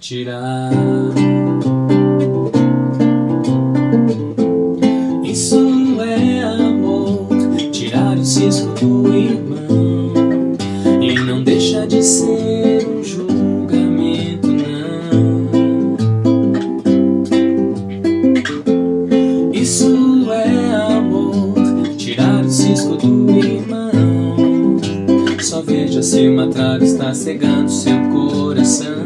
tirar. Isso é amor, tirar o cisco do irmão e não deixa de ser um julgamento, não. Isso é amor, tirar o cisco do irmão. Só veja se uma trave está cegando seu coração.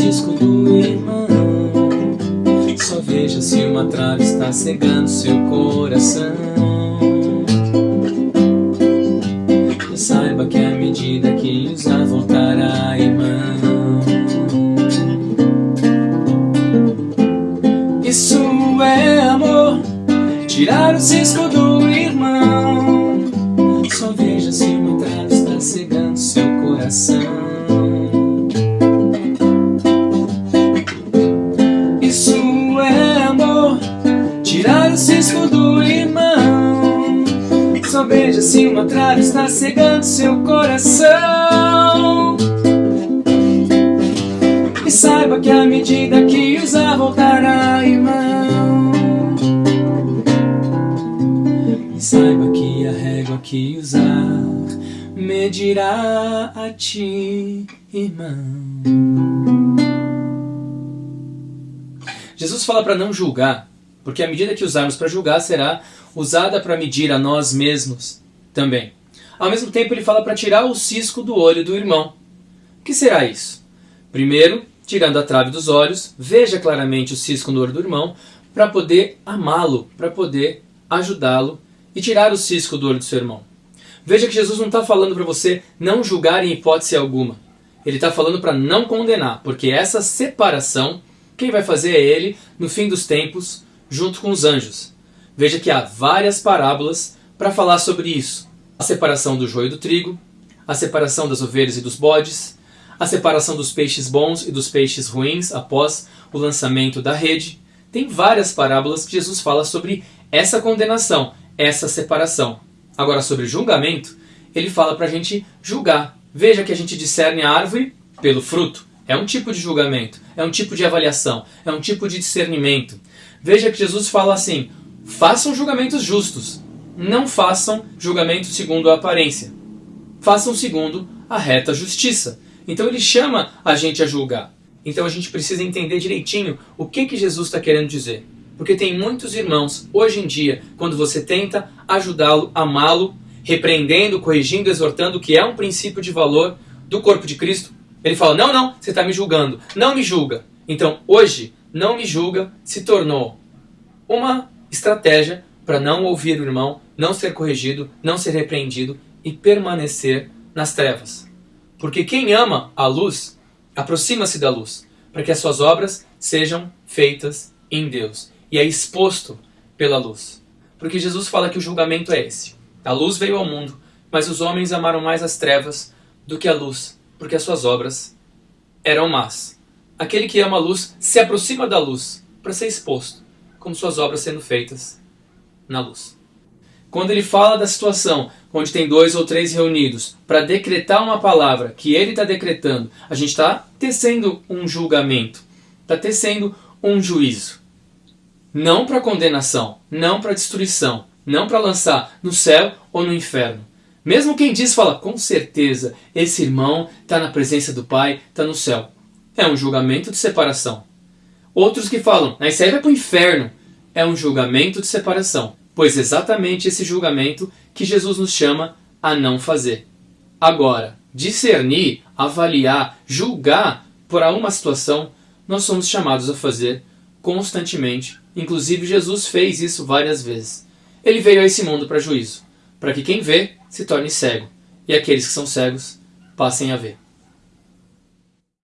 Tirar o cisco do irmão. Só veja se uma trave está cegando seu coração. Tirar o cisco do irmão. Só veja se uma trave está cegando seu coração. E saiba que à medida que usar voltará, irmão. E saiba que a régua que usar medirá a ti, irmão. Jesus fala para não julgar, porque a medida que usarmos para julgar será usada para medir a nós mesmos também. Ao mesmo tempo, ele fala para tirar o cisco do olho do irmão. O que será isso? Primeiro, tirando a trave dos olhos, veja claramente o cisco no olho do irmão para poder amá-lo, para poder ajudá-lo e tirar o cisco do olho do seu irmão. Veja que Jesus não está falando para você não julgar em hipótese alguma. Ele está falando para não condenar, porque essa separação, quem vai fazer é ele no fim dos tempos, junto com os anjos. Veja que há várias parábolas para falar sobre isso: a separação do joio e do trigo, a separação das ovelhas e dos bodes, a separação dos peixes bons e dos peixes ruins após o lançamento da rede. Tem várias parábolas que Jesus fala sobre essa condenação, essa separação. Agora, sobre julgamento, ele fala para a gente julgar. Veja que a gente discerne a árvore pelo fruto. É um tipo de julgamento, é um tipo de avaliação, é um tipo de discernimento. Veja que Jesus fala assim: façam julgamentos justos, não façam julgamentos segundo a aparência. Façam segundo a reta justiça. Então ele chama a gente a julgar. Então a gente precisa entender direitinho o que, que Jesus está querendo dizer. Porque tem muitos irmãos, hoje em dia, quando você tenta ajudá-lo, amá-lo, repreendendo, corrigindo, exortando, que é um princípio de valor do corpo de Cristo, ele fala: Não, não, você está me julgando. Não me julga. Então hoje, não me julga se tornou uma estratégia para não ouvir o irmão, não ser corrigido, não ser repreendido e permanecer nas trevas. Porque quem ama a luz aproxima-se da luz, para que as suas obras sejam feitas em Deus e é exposto pela luz. Porque Jesus fala que o julgamento é esse. A luz veio ao mundo, mas os homens amaram mais as trevas do que a luz, porque as suas obras eram más. Aquele que ama a luz se aproxima da luz para ser exposto, como suas obras sendo feitas na luz. Quando ele fala da situação onde tem dois ou três reunidos para decretar uma palavra que ele está decretando, a gente está tecendo um julgamento, está tecendo um juízo. Não para condenação, não para destruição, não para lançar no céu ou no inferno. Mesmo quem diz fala, com certeza, esse irmão está na presença do Pai, está no céu. É um julgamento de separação. Outros que falam, ah, isso aí vai para o inferno. É um julgamento de separação. Pois exatamente esse julgamento que Jesus nos chama a não fazer. Agora, discernir, avaliar, julgar por uma situação, nós somos chamados a fazer constantemente. Inclusive, Jesus fez isso várias vezes. Ele veio a esse mundo para juízo, para que quem vê se torne cego e aqueles que são cegos passem a ver.